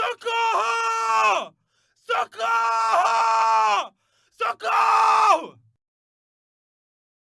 socorro! Socorro! Socorro!